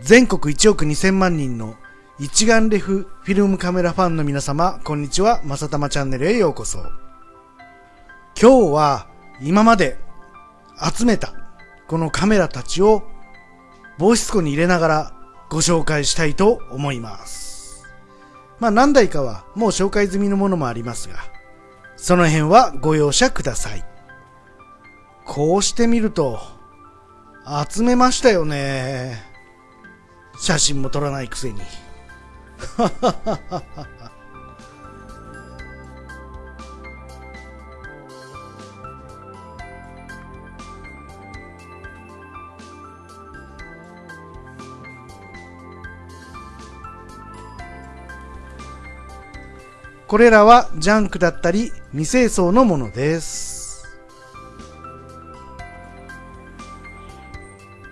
全国1億2000万人の一眼レフフィルムカメラファンの皆様、こんにちは。まさたまチャンネルへようこそ。今日は今まで集めたこのカメラたちを防湿庫に入れながらご紹介したいと思います。まあ何台かはもう紹介済みのものもありますが、その辺はご容赦ください。こうしてみると、集めましたよね。写真も撮らないくせに。これらはジャンクだったり未清掃のものです。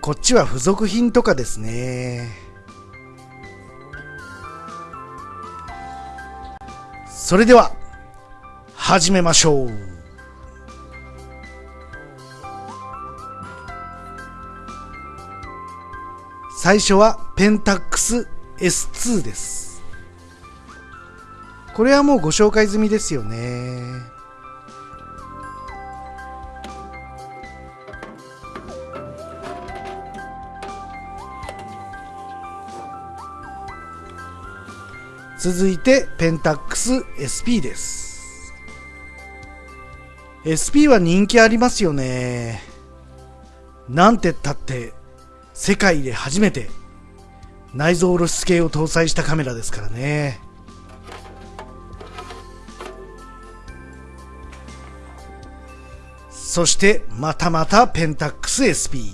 こっちは付属品とかですね。それでは、始めましょう。最初はペンタックス S2 です。これはもうご紹介済みですよね。続いてペンタックス SP です。SP は人気ありますよね。なんてったって世界で初めて内蔵露出系を搭載したカメラですからね。そしてまたまたペンタックス SP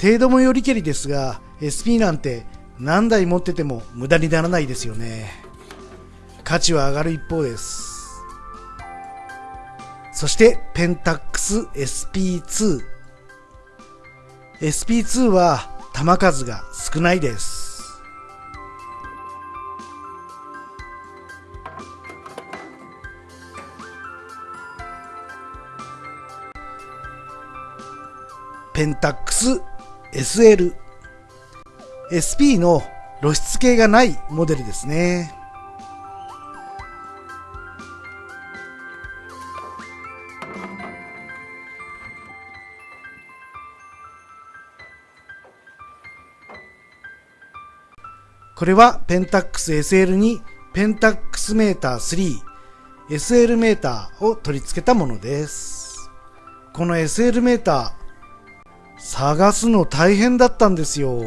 程度もよりけりですが SP なんて何台持ってても無駄にならないですよね。価値は上がる一方です。そしてペンタックス SP2 SP2 は弾数が少ないです。ペンタックス SL SP の露出系がないモデルですねこれはペンタックス SL にペンタックスメーター3 SL メーターを取り付けたものですこの SL メーター探すの大変だったんですよ。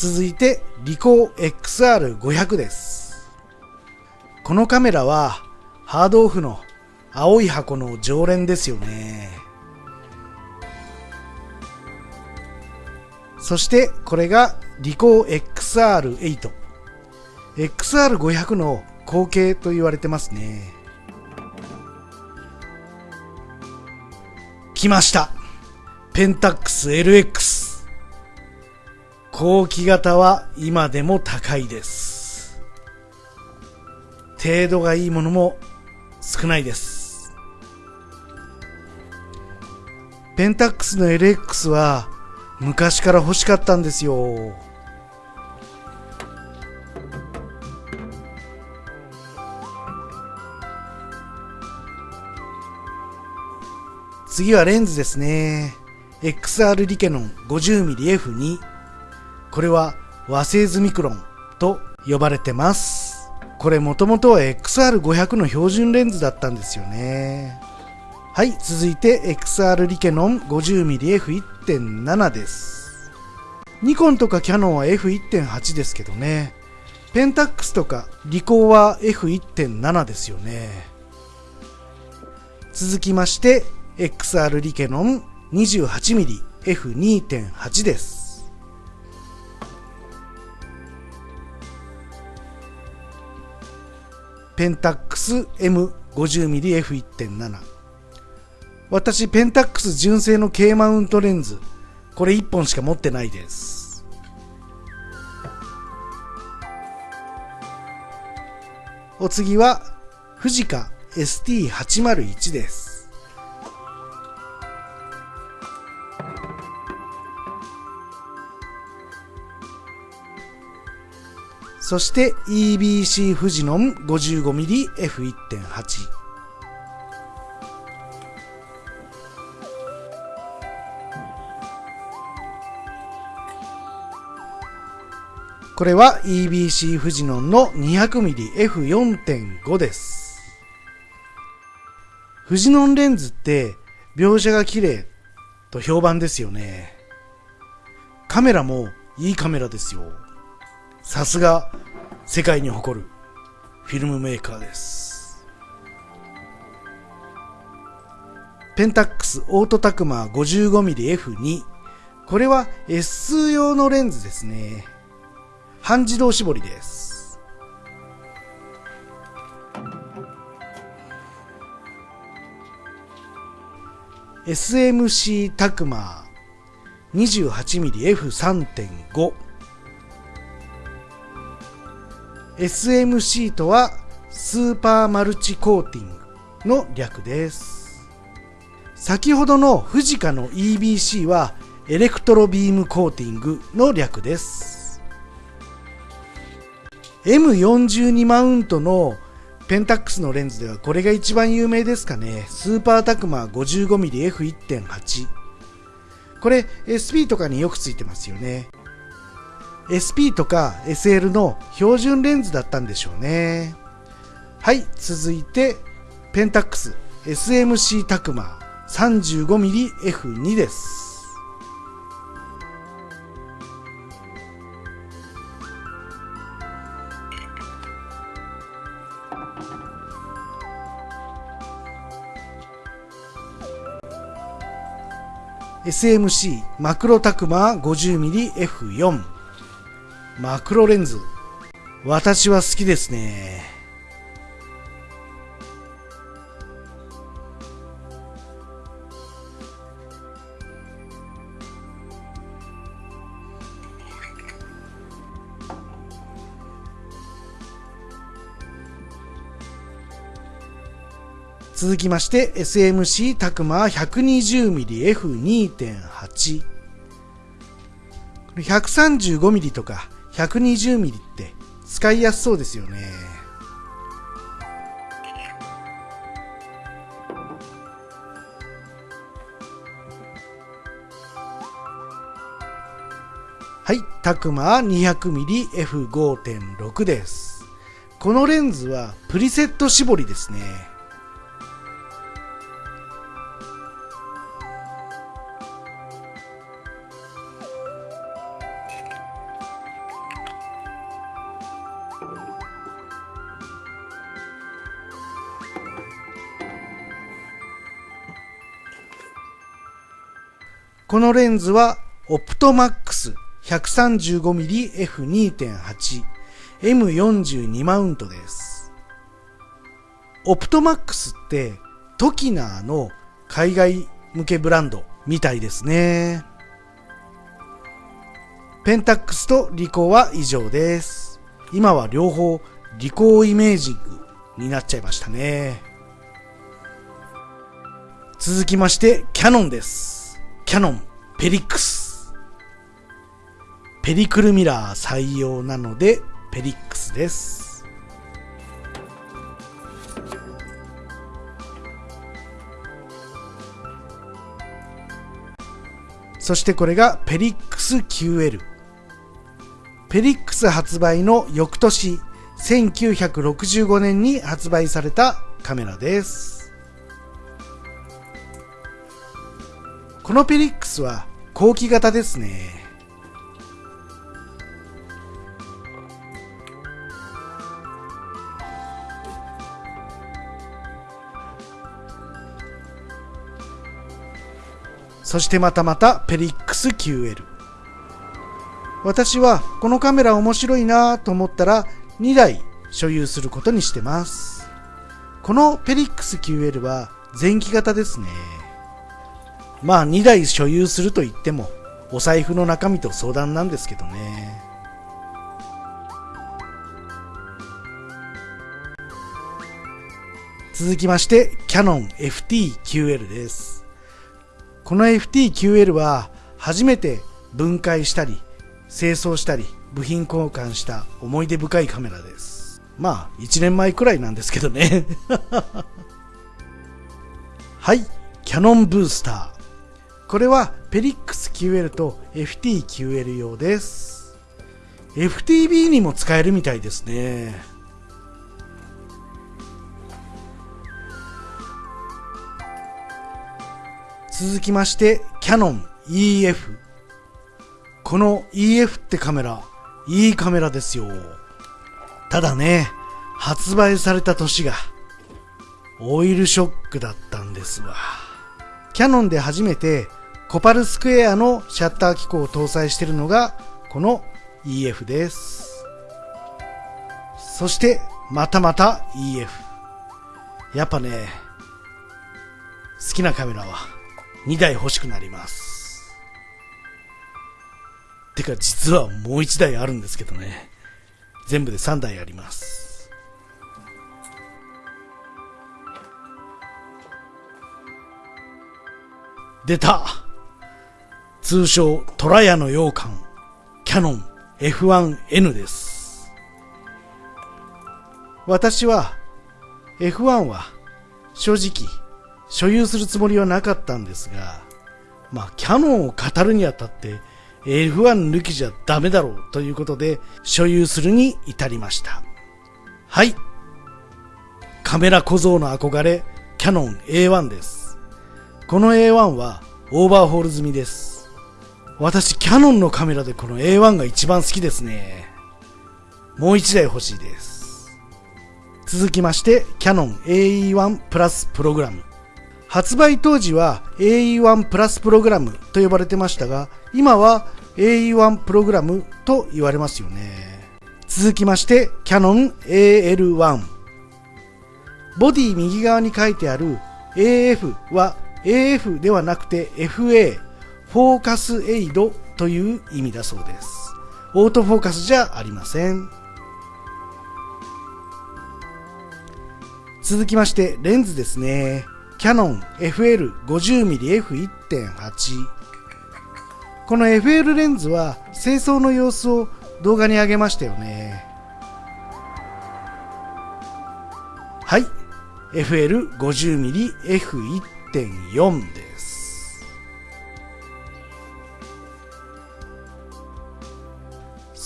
続いて、リコー XR500 です。このカメラは、ハードオフの青い箱の常連ですよね。そしてこれがリコー XR8。XR500 の後継と言われてますね。来ましたペンタックス LX 後期型は今でも高いです。程度がいいものも少ないです。ペンタックスの LX は昔から欲しかったんですよ。次はレンズですね。XR リケノン 50mmF2。これは和製ズミクロンと呼ばれてます。これもともとは XR500 の標準レンズだったんですよね。はい、続いて XR リケノン 50mmF1.7 です。ニコンとかキャノンは F1.8 ですけどね。ペンタックスとかリコーは F1.7 ですよね。続きまして XR リケノン 28mmF2.8 です。ペンタックス M50mmF1.7 私ペンタックス純正の K マウントレンズ。これ1本しか持ってないです。お次は富士カ ST801 です。そして EBC 富士ノン 55mmF1.8 これは EBC フジノンの 200mmF4.5 です。フジノンレンズって描写が綺麗と評判ですよね。カメラもいいカメラですよ。さすが世界に誇るフィルムメーカーです。ペンタックスオートタクマー 55mmF2 これは S 用のレンズですね。半自動絞りです。SMC タクマー 28mmF3.5 SMC とはスーパーマルチコーティングの略です。先ほどのフジカの EBC はエレクトロビームコーティングの略です。M42 マウントのペンタックスのレンズではこれが一番有名ですかね。スーパータクマ 55mmF1.8。これ SP とかによくついてますよね。SP とか SL の標準レンズだったんでしょうね。はい、続いてペンタックス SMC タクマ 35mmF2 です。SMC マクロタクマ 50mmF4 マクロレンズ。私は好きですね。続きまして SMC タクマ 120mmF2.8 135mm とか。120mm って使いやすそうですよね。はいタクマ 200mmF5.6 です。このレンズはプリセット絞りですね。このレンズはオプトマックス 135mmF2.8 M42 マウントです。オプトマックスってトキナーの海外向けブランドみたいですね。ペンタックスとリコーは以上です。今は両方リコーイメージングになっちゃいましたね。続きましてキャノンです。キャノンペリックス。ペリクルミラー採用なのでペリックスです。そしてこれがペリックス QL。ペリックス発売の翌年、1965年に発売されたカメラです。このペリックスは後期型ですね。そしてまたまたペリックス QL。私はこのカメラ面白いなと思ったら2台所有することにしてます。このペリックス QL は前期型ですね。まあ2台所有すると言ってもお財布の中身と相談なんですけどね続きまして、キャノン FT-QL です。この FT-QL は初めて分解したり、清掃したり、部品交換した思い出深いカメラです。まあ、1年前くらいなんですけどね。はい、キャノンブースター。これはペリックス QL と FTQL 用です。FTB にも使えるみたいですね。続きまして、キャノン EF。この EF ってカメラ、いいカメラですよ。ただね、発売された年が、オイルショックだったんですわ。キャノンで初めてコパルスクエアのシャッター機構を搭載しているのがこの EF です。そしてまたまた EF。やっぱね、好きなカメラは2台欲しくなります。てか実はもう1台あるんですけどね。全部で3台あります。出た通称トラヤの羊羹キャノン F1N です。私は F1 は正直所有するつもりはなかったんですが、まあ、キャノンを語るにあたって F1 抜きじゃダメだろうということで所有するに至りました。はい。カメラ小僧の憧れ、キャノン A1 です。この A1 はオーバーホール済みです。私、キャノンのカメラでこの A1 が一番好きですね。もう一台欲しいです。続きまして、キャノン AE1 プラスプログラム。発売当時は AE1 プラスプログラムと呼ばれてましたが、今は AE1 プログラムと言われますよね。続きまして、キャノン AL1。ボディ右側に書いてある AF は AF ではなくて FA、フォーカスエイドという意味だそうです。オートフォーカスじゃありません。続きまして、レンズですね。キャノン FL50mmF1.8 この FL レンズは清掃の様子を動画に上げましたよねはい FL50mmF1.4 です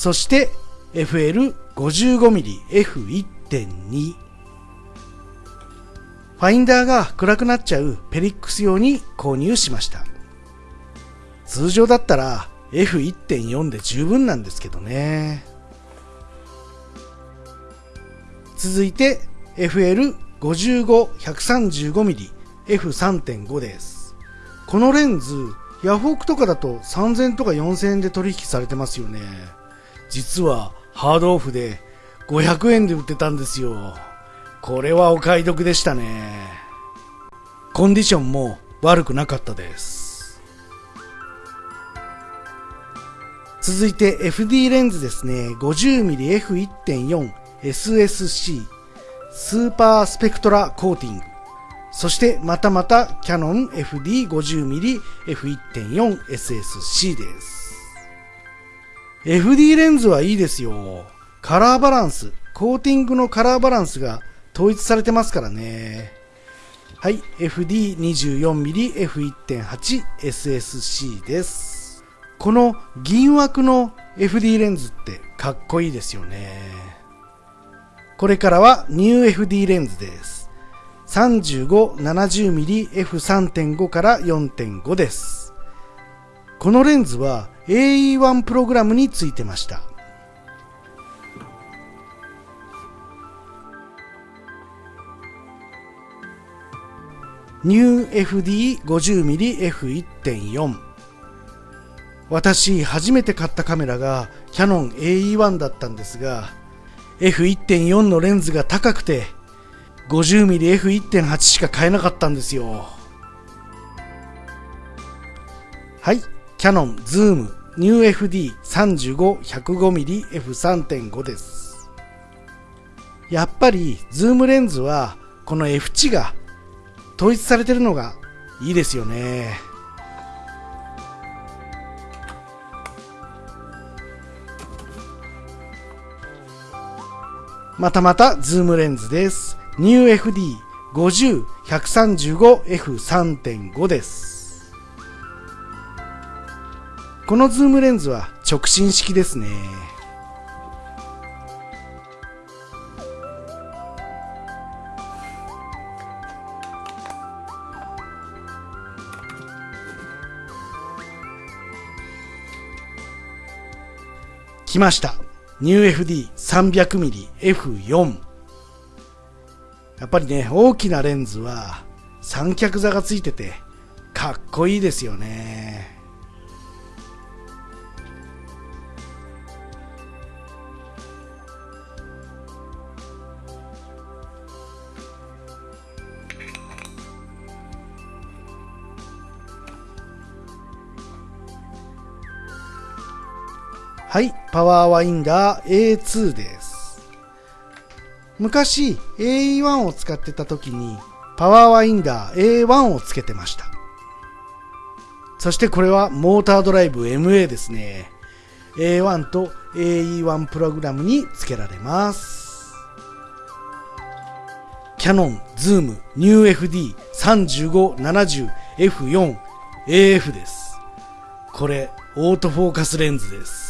そして FL55mmF1.2 ファインダーが暗くなっちゃうペリックス用に購入しました。通常だったら F1.4 で十分なんですけどね。続いて FL55-135mm F3.5 です。このレンズ、ヤフオクとかだと3000とか4000円で取引されてますよね。実はハードオフで500円で売ってたんですよ。これはお買い得でしたね。コンディションも悪くなかったです。続いて FD レンズですね。50mmF1.4 SSC スーパースペクトラコーティング。そしてまたまたキャノン FD50mmF1.4 SSC です。FD レンズはいいですよ。カラーバランス、コーティングのカラーバランスが統一されてますからね。はい、FD24mmF1.8SSC です。この銀枠の FD レンズってかっこいいですよね。これからはニュー FD レンズです。35-70mmF3.5 から4.5です。このレンズは AE1 プログラムについてました。ニュー FD50mmF1.4 私初めて買ったカメラがキャノン AE1 だったんですが F1.4 のレンズが高くて 50mmF1.8 しか買えなかったんですよ。はい。キャノンズームニュー FD35-105mmF3.5 ですやっぱりズームレンズはこの F 値が統一されてるのがいいですよね。またまたズームレンズです。NewFD50-135F3.5 です。このズームレンズは直進式ですね。来ました。NewFD300mmF4 やっぱりね、大きなレンズは三脚座がついててかっこいいですよね。はい、パワーワインダー A2 です。昔 AE1 を使ってた時にパワーワインダー A1 をつけてました。そしてこれはモータードライブ MA ですね。A1 と AE1 プログラムにつけられます。キャノン、ズーム、ニュー FD 3570 F4 AF です。これ、オートフォーカスレンズです。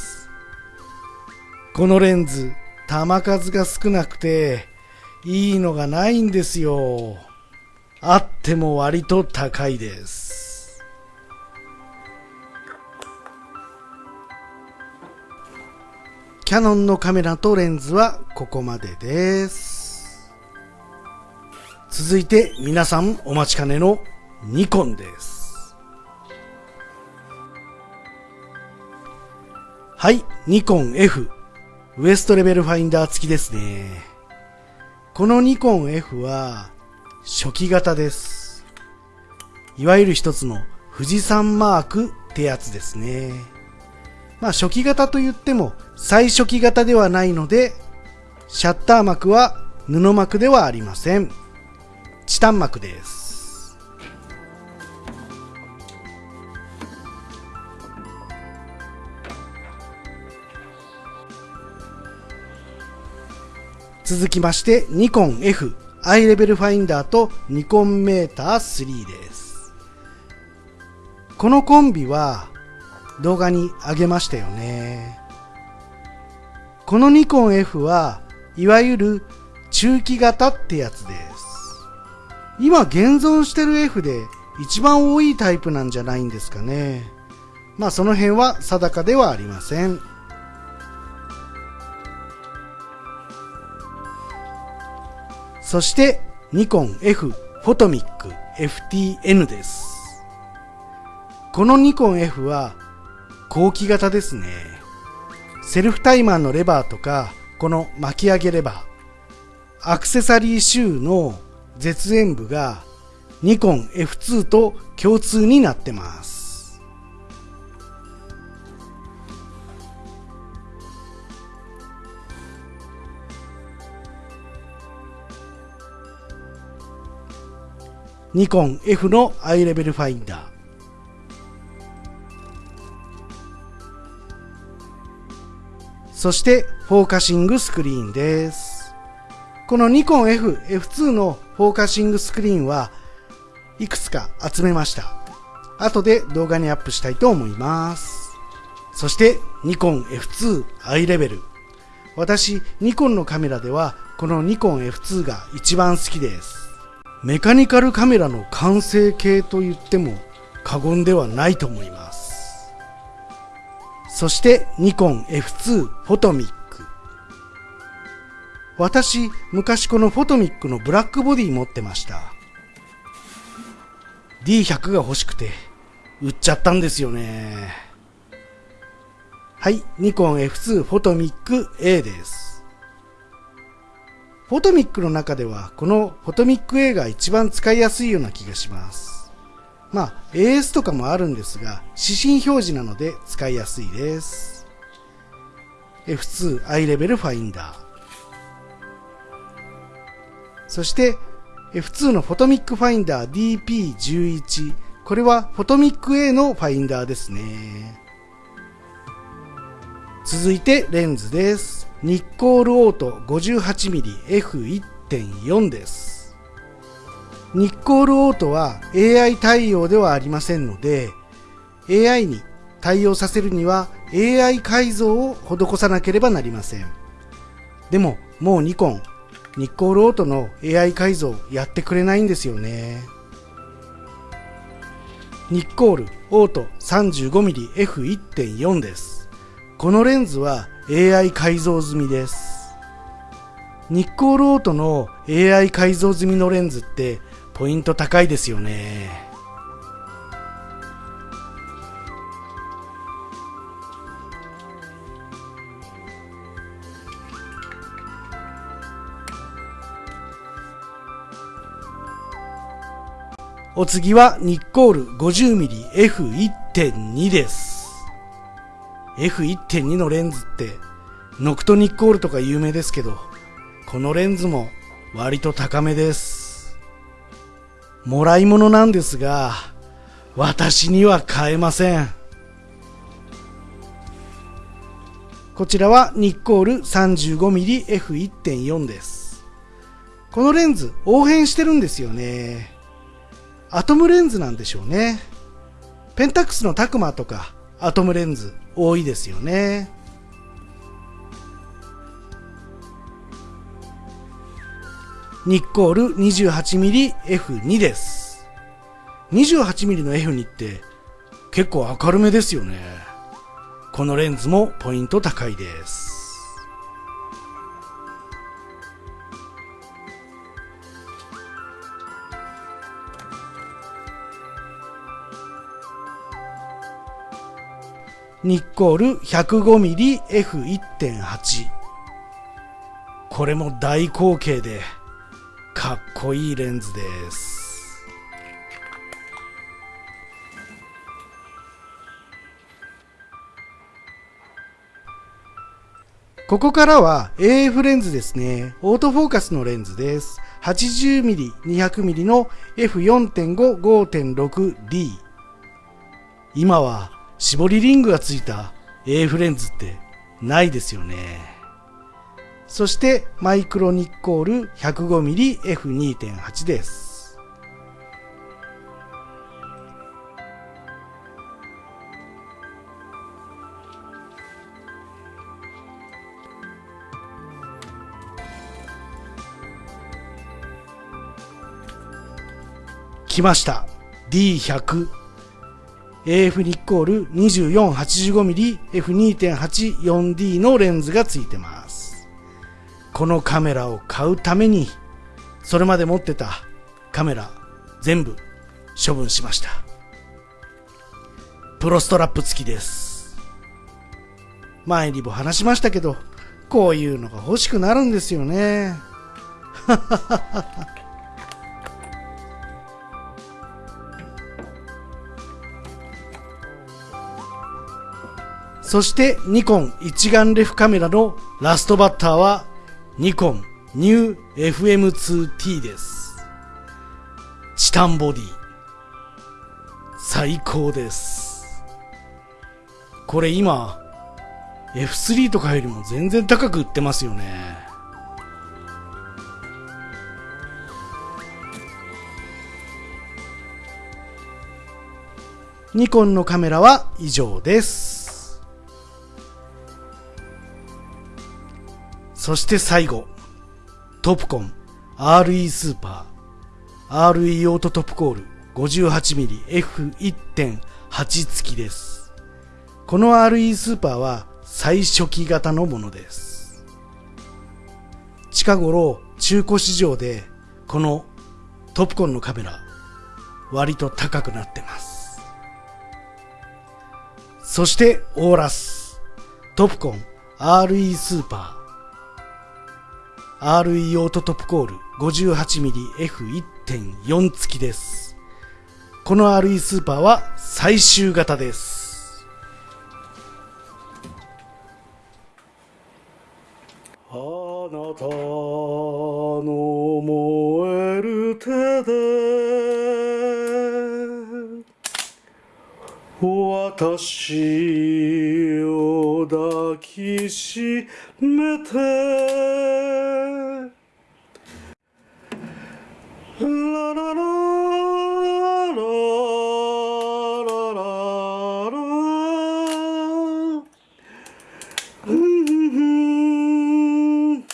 このレンズ、弾数が少なくて、いいのがないんですよ。あっても割と高いです。キャノンのカメラとレンズはここまでです。続いて皆さんお待ちかねのニコンです。はい、ニコン F ウエストレベルファインダー付きですね。このニコン F は初期型です。いわゆる一つの富士山マークってやつですね。まあ初期型と言っても最初期型ではないので、シャッター膜は布膜ではありません。チタン膜です。続きましてニコン F アイレベルファインダーとニコンメーター3です。このコンビは動画に上げましたよね。このニコン F はいわゆる中期型ってやつです。今現存してる F で一番多いタイプなんじゃないんですかね。まあその辺は定かではありません。そしてニコン F フォトミック FTN です。このニコン F は後期型ですね。セルフタイマーのレバーとか、この巻き上げレバー、アクセサリーシューの絶縁部がニコン F2 と共通になってます。ニコン F のアイレベルファインダー。そしてフォーカシングスクリーンです。このニコン F、F2 のフォーカシングスクリーンはいくつか集めました。後で動画にアップしたいと思います。そしてニコン F2 アイレベル。私、ニコンのカメラではこのニコン F2 が一番好きです。メカニカルカメラの完成形と言っても過言ではないと思います。そしてニコン F2 フォトミック。私、昔このフォトミックのブラックボディ持ってました。D100 が欲しくて売っちゃったんですよね。はい、ニコン F2 フォトミック A です。フォトミックの中では、このフォトミック A が一番使いやすいような気がします。まあ、AS とかもあるんですが、指針表示なので使いやすいです。F2 アイレベルファインダー。そして、F2 のフォトミックファインダー DP11 これはフォトミック A のファインダーですね続いてレンズですニッコールオート 58mmF1.4 です。ニッコールオートは AI 対応ではありませんので AI に対応させるには AI 改造を施さなければなりません。でももうニコンニッコールオートの AI 改造やってくれないんですよね。ニッコールオート 35mmF1.4 です。このレンズは AI 改造済みですニッコールオートの AI 改造済みのレンズってポイント高いですよねお次はニッコール 50mmF1.2 です。F1.2 のレンズってノクトニッコールとか有名ですけど、このレンズも割と高めです。もらい物なんですが、私には買えません。こちらはニッコール 35mmF1.4 です。このレンズ、応変してるんですよね。アトムレンズなんでしょうね。ペンタックスのタクマとかアトムレンズ多いですよね。ニッコール 28mmF2 です。28mm の F2 って結構明るめですよね。このレンズもポイント高いです。ニッコール 105mmF1.8 これも大口径でかっこいいレンズですここからは AF レンズですね。オートフォーカスのレンズです。80mm、200mm の F4.5、5.6D。今は絞りリングがついた AF レンズってないですよね。そしてマイクロニッコール 105mmF2.8 です。来ました D100 AF ニッコール 2485mmF2.84D のレンズがついてます。このカメラを買うために、それまで持ってたカメラ全部処分しました。プロストラップ付きです。前にも話しましたけど、こういうのが欲しくなるんですよね。はははは。そしてニコン一眼レフカメラのラストバッターはニコンニュー FM2T です。チタンボディ。最高です。これ今 F3 とかよりも全然高く売ってますよね。ニコンのカメラは以上です。そして最後、トップコン RE スーパー RE オートトップコール 58mmF1.8 付きです。この RE スーパーは最初期型のものです。近頃中古市場でこのトップコンのカメラ割と高くなってます。そしてオーラストップコン RE スーパー RE オートトップコール 58mmF1.4 付きです。この RE スーパーは最終型です。あなたの燃える手で私を抱きしめて。ララララララうんうん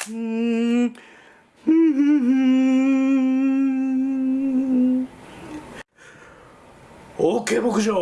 うんオーケー牧場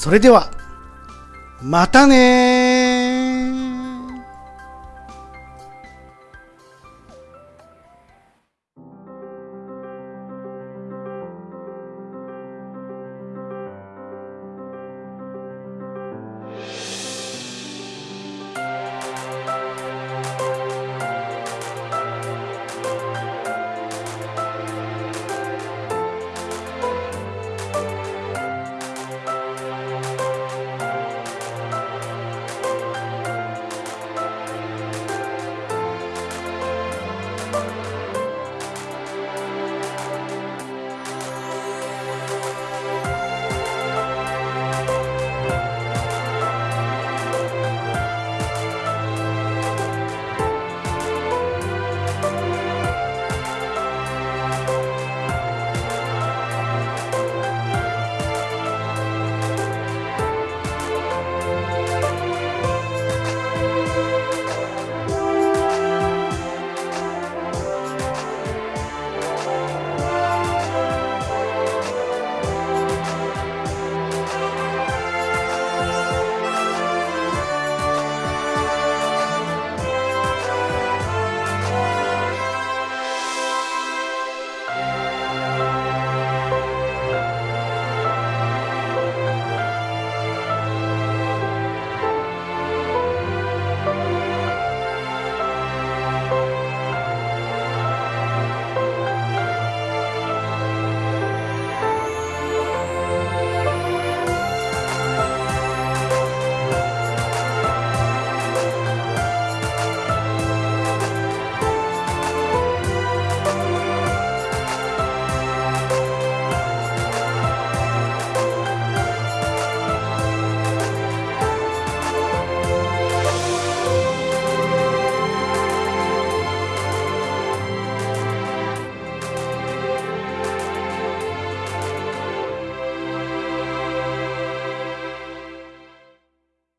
それではまたね